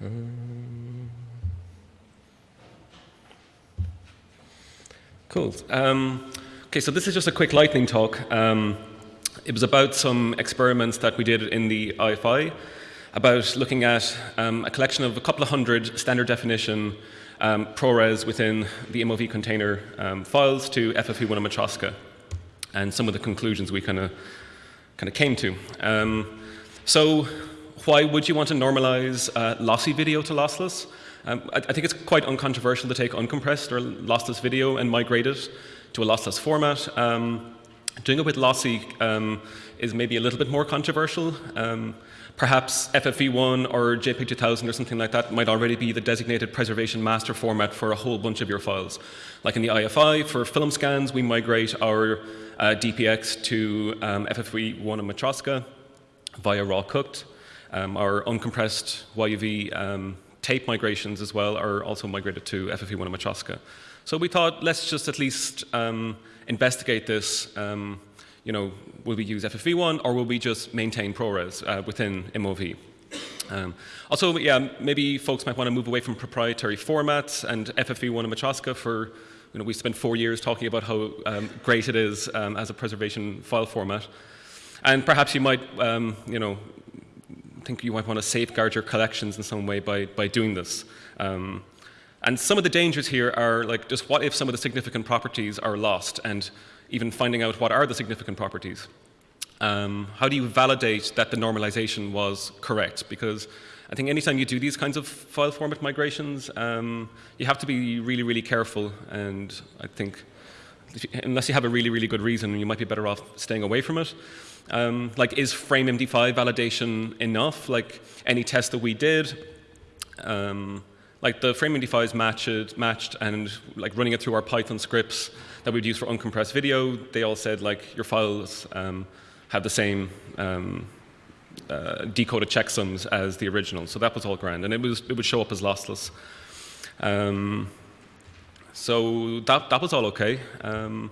Um, cool. Um, okay, so this is just a quick lightning talk. Um, it was about some experiments that we did in the IFI about looking at um, a collection of a couple of hundred standard definition um, ProRes within the MOV container um, files to FFV1 and Matroska, and some of the conclusions we kind of kind of came to. So why would you want to normalize uh, lossy video to lossless? Um, I, I, think it's quite uncontroversial to take uncompressed or lossless video and migrate it to a lossless format. Um, doing it with lossy um, is maybe a little bit more controversial. Um, perhaps FFV1 or JPEG 2000 or something like that might already be the designated preservation master format for a whole bunch of your files. Like in the IFI, for film scans, we migrate our uh, DPX to um, FFV1 and Matroska via RAWcooked. Um, our uncompressed YUV um, tape migrations as well are also migrated to FFV1 and Matroska. So we thought, let's just at least um, investigate this. Um, you know, will we use FFV1 or will we just maintain ProRes uh, within MOV? Um, also, yeah, maybe folks might want to move away from proprietary formats and FFV1 and Matroska for, you know, we spent four years talking about how um, great it is um, as a preservation file format. And perhaps you might, um, you know, think you might want to safeguard your collections in some way by, by doing this. Um, and some of the dangers here are like just what if some of the significant properties are lost and even finding out what are the significant properties. Um, how do you validate that the normalization was correct? Because I think anytime you do these kinds of file format migrations, um, you have to be really, really careful. And I think unless you have a really, really good reason, you might be better off staying away from it. Um, like, is FrameMD5 validation enough? Like, any test that we did, um, like the FrameMD5 is matched, matched and like running it through our Python scripts that we'd use for uncompressed video, they all said like your files um, have the same um, uh, decoded checksums as the original. So that was all grand, and it was it would show up as lossless. Um, so that that was all okay. Um,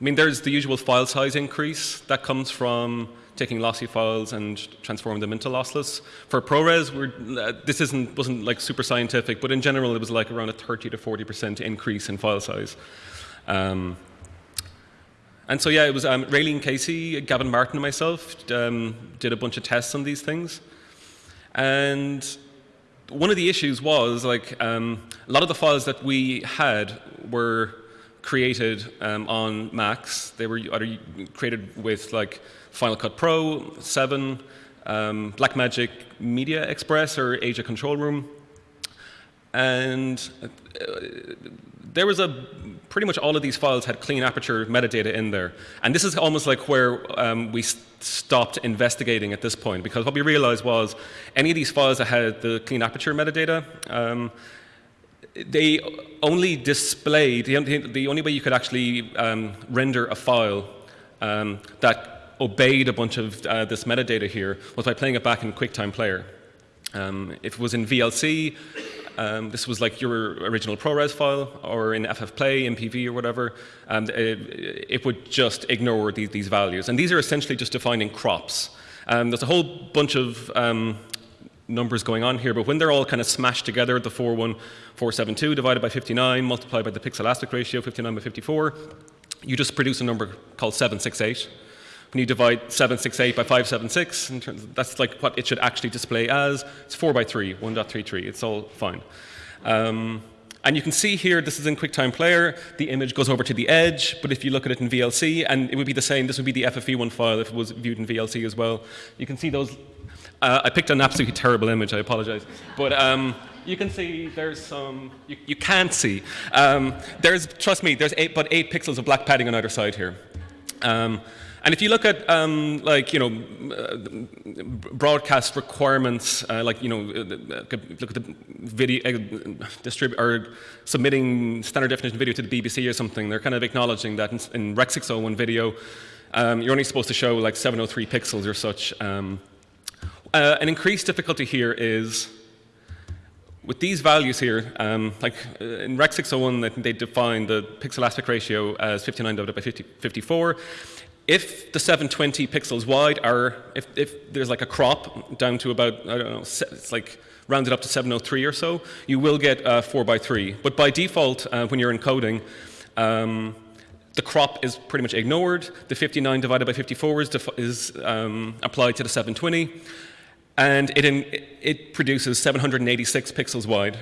I mean, there's the usual file size increase that comes from taking lossy files and transforming them into lossless. For ProRes, uh, this isn't wasn't like super scientific, but in general, it was like around a 30 to 40 percent increase in file size. Um, and so yeah, it was um, Raelene Casey, Gavin Martin, and myself um, did a bunch of tests on these things. And one of the issues was like um, a lot of the files that we had were created um, on Macs. They were either created with like Final Cut Pro, 7, um, Blackmagic Media Express, or AJA Control Room. And uh, there was a pretty much all of these files had clean aperture metadata in there. And this is almost like where um, we stopped investigating at this point, because what we realized was any of these files that had the clean aperture metadata, um, they only displayed, the, only way you could actually um, render a file um, that obeyed a bunch of uh, this metadata here was by playing it back in QuickTime Player. Um, if it was in VLC, um, this was like your original ProRes file, or in FFplay, MPV, or whatever. It, it would just ignore these, these, values. And these are essentially just defining crops. Um, there's a whole bunch of um, numbers going on here, but when they're all kind of smashed together, the 41472 divided by 59, multiplied by the pixel aspect ratio, 59 by 54, you just produce a number called 768. When you divide 768 by 576, terms, that's like what it should actually display as. It's 4 by 3, 1.33. It's all fine. Um, and you can see here, this is in QuickTime Player, the image goes over to the edge, but if you look at it in VLC, and it would be the same, this would be the FFV1 file if it was viewed in VLC as well. You can see those, uh, I picked an absolutely terrible image, I apologize. But um, you can see there's some, you, you can't see. Um, there's, trust me, there's eight, but eight pixels of black padding on either side here. Um, and if you look at um, like you know uh, broadcast requirements, uh, like you know uh, look at the video uh, distrib or submitting standard definition video to the BBC or something, they're kind of acknowledging that in, in Rec 601 video, um, you're only supposed to show like 703 pixels or such. Um, uh, an increased difficulty here is with these values here, um, like uh, in Rec 601, they define the pixel aspect ratio as 59 divided by 50, 54 if the 720 pixels wide are, if, if there's like a crop down to about, I don't know, it's like rounded up to 703 or so, you will get uh, 4 by 3. But by default, uh, when you're encoding, um, the crop is pretty much ignored. The 59 divided by 54 is, is um, applied to the 720. And it, in, it produces 786 pixels wide,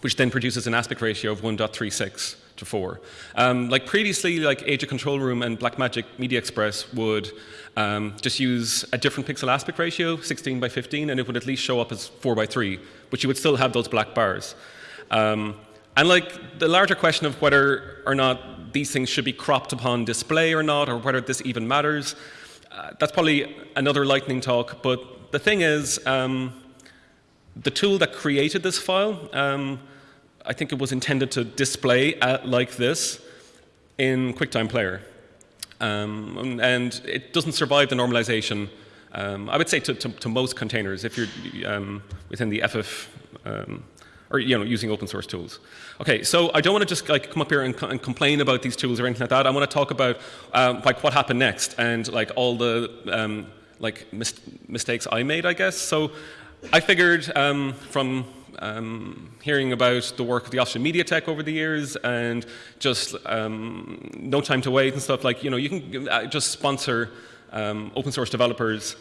which then produces an aspect ratio of 1.36 to 4. Um, like previously, like AJA Control Room and Blackmagic Media Express would um, just use a different pixel aspect ratio, 16 by 15, and it would at least show up as 4 by 3, but you would still have those black bars. Um, and like the larger question of whether or not these things should be cropped upon display or not, or whether this even matters, uh, that's probably another lightning talk, but the thing is, um, the tool that created this file, um, I think it was intended to display like this in QuickTime Player. Um, and it doesn't survive the normalization, um, I would say, to, to, to, most containers if you're um, within the FF um, or you know, using open source tools. Okay, so I don't want to just like come up here and, and complain about these tools or anything like that. I want to talk about um, like what happened next and like all the um, like mis mistakes I made, I guess. So I figured from um, hearing about the work of the Office Media Tech over the years and just um, no time to wait and stuff like, you know, you can uh, just sponsor um, open source developers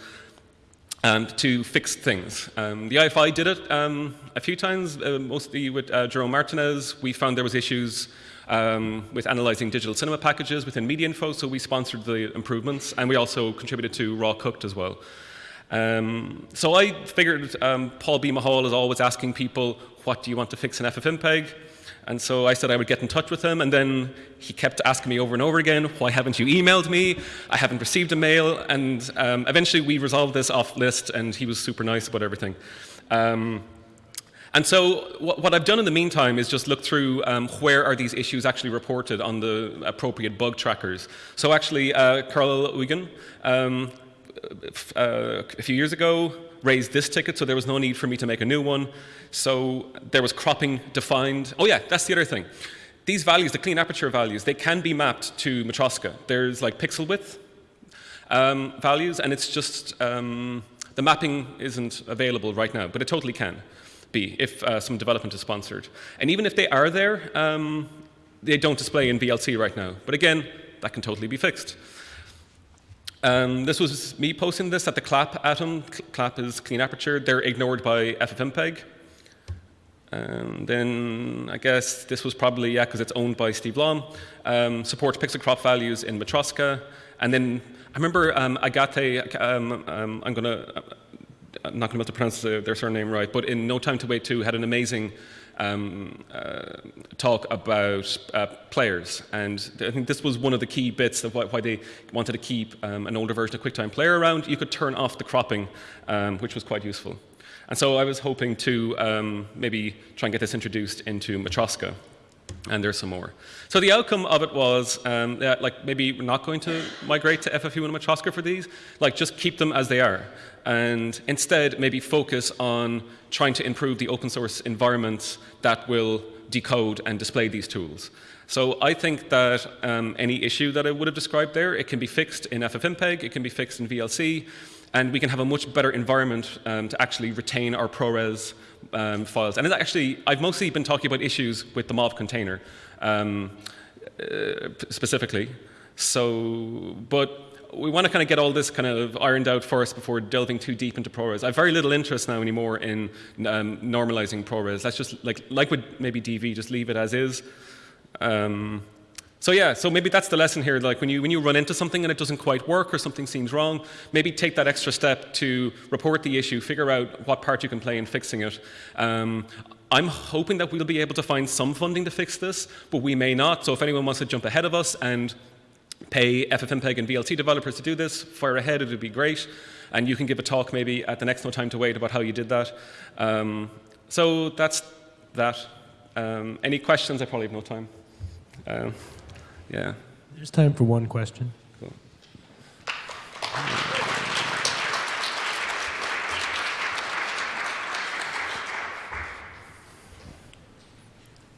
um, to fix things. Um, the IFI did it um, a few times, uh, mostly with uh, Jerome Martinez. We found there was issues with analyzing digital cinema packages within MediaInfo, so we sponsored the improvements, and we also contributed to RAWcooked as well. Um, so I figured um, Paul B. Mahol is always asking people, what do you want to fix in FFmpeg? And so I said I would get in touch with him, and then he kept asking me over and over again, why haven't you emailed me? I haven't received a mail, and um, eventually we resolved this off list, and he was super nice about everything. Um, and so what, what, I've done in the meantime is just look through um, where are these issues actually reported on the appropriate bug trackers. So actually, uh, Carl Eugen um, uh, a few years ago raised this ticket, so there was no need for me to make a new one. So there was cropping defined. Oh yeah, that's the other thing. These values, the clean aperture values, they can be mapped to Matroska. There's like pixel width um, values, and it's just, um, the mapping isn't available right now, but it totally can be if uh, some development is sponsored. And even if they are there, um, they don't display in VLC right now. But again, that can totally be fixed. Um, this was me posting this at the CLAP atom. CLAP is clean aperture. They're ignored by FFmpeg. And then I guess this was probably, yeah, because it's owned by Steve Lhomme. Um, supports pixel crop values in Matroska. And then I remember um, Agathe, um, um, I'm going to, I'm not going to be able to pronounce their surname right, but in No Time to Wait 2 had an amazing um, uh, talk about uh, players. And I think this was one of the key bits of why, why they wanted to keep um, an older version of QuickTime Player around. You could turn off the cropping, um, which was quite useful. And so I was hoping to um, maybe try and get this introduced into Matroska. And there's some more. So the outcome of it was um, that, like, maybe we're not going to migrate to FFV1 and Matroska for these. Like, just keep them as they are. And instead, maybe focus on trying to improve the open source environments that will decode and display these tools. So I think that um, any issue that I would have described there, it can be fixed in FFmpeg, it can be fixed in VLC, and we can have a much better environment um, to actually retain our ProRes um, files. And actually, I've mostly been talking about issues with the MOV container um, uh, specifically. So, but we want to kind of get all this kind of ironed out first before delving too deep into ProRes. I have very little interest now anymore in um, normalizing ProRes. Let's just, like, like with maybe DV, just leave it as is. Um, so yeah, so maybe that's the lesson here. Like when you, when you run into something and it doesn't quite work or something seems wrong, maybe take that extra step to report the issue, figure out what part you can play in fixing it. Um, I'm hoping that we'll be able to find some funding to fix this, but we may not. So if anyone wants to jump ahead of us and pay FFmpeg and VLC developers to do this, fire ahead, it would be great. And you can give a talk maybe at the next No Time to Wait about how you did that. Um, so that's that. Um, any questions? I probably have no time. Um, yeah. There's time for one question. Cool.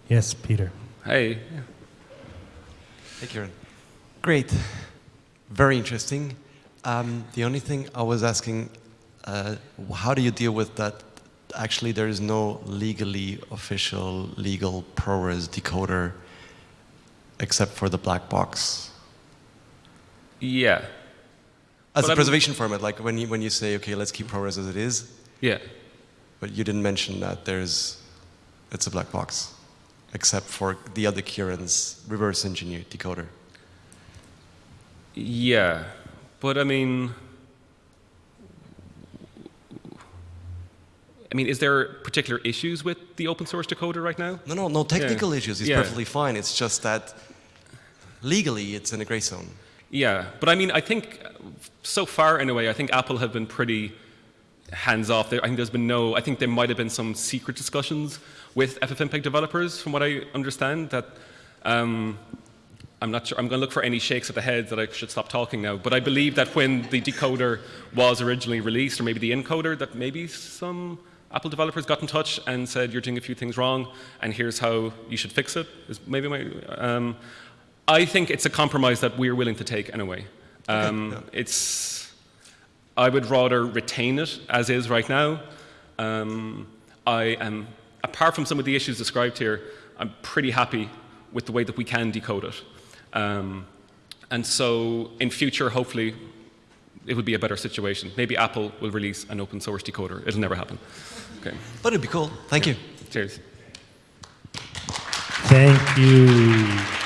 Yes, Peter. Hey. Hey, Kieran. Great. Very interesting. Um, the only thing I was asking, uh, how do you deal with that actually there is no legally official legal ProRes decoder except for the black box. Yeah. As But a I'm- preservation format, like when you, when you say, okay, let's keep ProRes as it is, Yeah. but you didn't mention that there's, it's a black box, except for the other Kieran's reverse engineered decoder. Yeah. But I mean, I mean, is there particular issues with the open source decoder right now? No, no, no technical issues. It's Yeah. perfectly fine. It's just that legally it's in a gray zone. Yeah, but I mean, I think uh, so far, in a way, I think Apple have been pretty hands off. I think there's been no. I think there might have been some secret discussions with FFmpeg developers, from what I understand. That um, I'm not sure. I'm going to look for any shakes of the head that I should stop talking now. But I believe that when the decoder was originally released, or maybe the encoder, that maybe some Apple developers got in touch and said you're doing a few things wrong, and here's how you should fix it. Is maybe my. Um, I think it's a compromise that we're willing to take anyway. Um, yeah. It's. I would rather retain it as is right now. Um, I am, apart from some of the issues described here, I'm pretty happy with the way that we can decode it. Um, and so, in future, hopefully, it would be a better situation. Maybe Apple will release an open source decoder. It'll never happen. Okay. But it'd be cool. Thank you. Cheers. Thank you.